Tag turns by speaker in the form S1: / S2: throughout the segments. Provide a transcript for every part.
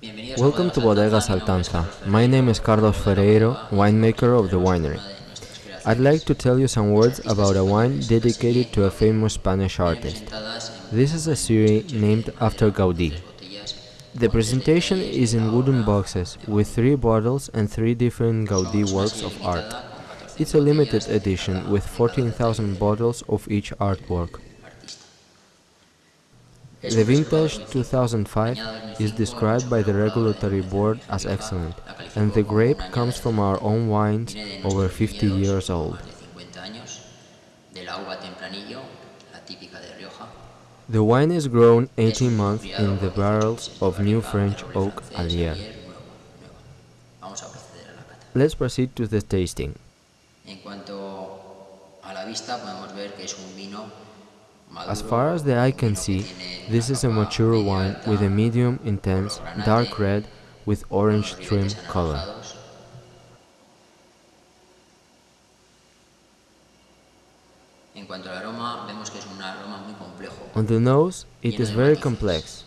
S1: Welcome to Bodega Saltanza. My name is Carlos Ferreiro, winemaker of the winery. I'd like to tell you some words about a wine dedicated to a famous Spanish artist. This is a series named after Gaudí. The presentation is in wooden boxes with three bottles and three different Gaudí works of art. It's a limited edition with 14,000 bottles of each artwork. The vintage 2005 is described by the regulatory board as excellent, and the grape comes from our own wines over 50 years old. The wine is grown 18 months in the barrels of new French oak Allier. Let's proceed to the tasting. As far as the eye can see, this is a mature wine with a medium intense dark red with orange trim color. On the nose, it is very complex.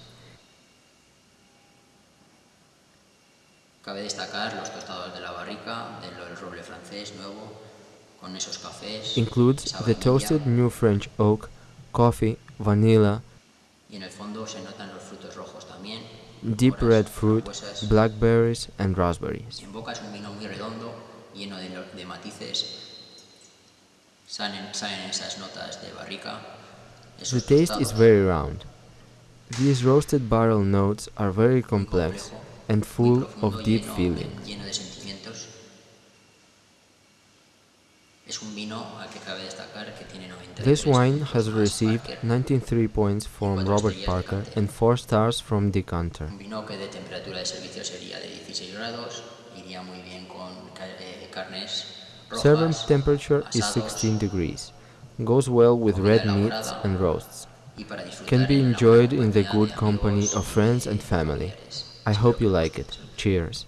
S2: Cabe destacar los tostados de la barrica, del roble francés nuevo, con esos cafés.
S1: Includes the toasted new French oak, coffee, vanilla,
S2: y en el fondo se notan los frutos rojos también.
S1: deep red fruit, blackberries and raspberries.
S2: En boca es un vino muy redondo, lleno de, de matices. Salen, salen esas notas de barrica.
S1: The taste is very round. These roasted barrel notes are very complex and full of deep feeling. This wine has received 93 points from Robert Parker and 4 stars from Decanter.
S2: Un vino que de temperatura de servicio sería de 16 grados, iría muy bien con eh,
S1: Servant temperature is 16 degrees. Goes well with red meats and roasts. Can be enjoyed in the good company of friends and family. I hope you like it. Cheers.